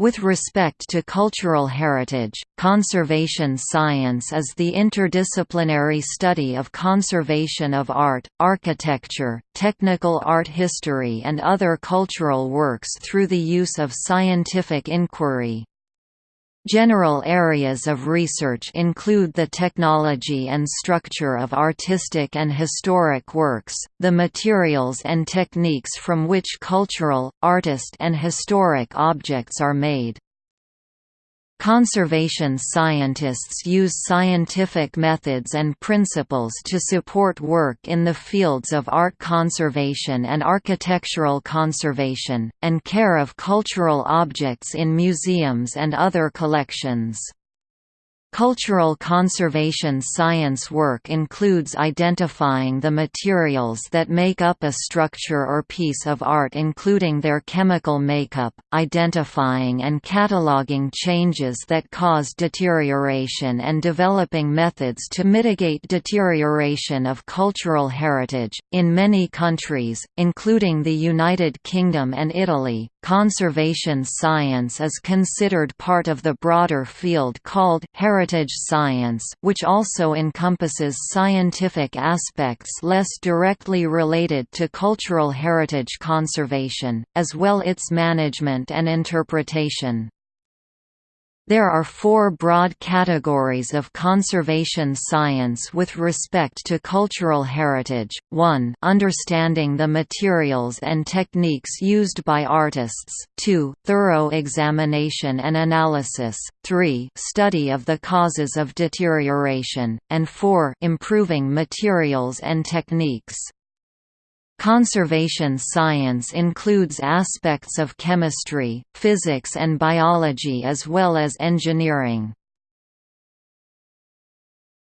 With respect to cultural heritage, conservation science is the interdisciplinary study of conservation of art, architecture, technical art history and other cultural works through the use of scientific inquiry. General areas of research include the technology and structure of artistic and historic works, the materials and techniques from which cultural, artist and historic objects are made. Conservation scientists use scientific methods and principles to support work in the fields of art conservation and architectural conservation, and care of cultural objects in museums and other collections. Cultural conservation science work includes identifying the materials that make up a structure or piece of art including their chemical makeup, identifying and cataloging changes that cause deterioration and developing methods to mitigate deterioration of cultural heritage. In many countries, including the United Kingdom and Italy, conservation science is considered part of the broader field called heritage heritage science which also encompasses scientific aspects less directly related to cultural heritage conservation, as well its management and interpretation. There are four broad categories of conservation science with respect to cultural heritage, 1 understanding the materials and techniques used by artists, 2 thorough examination and analysis, 3 study of the causes of deterioration, and 4 improving materials and techniques. Conservation science includes aspects of chemistry, physics and biology as well as engineering.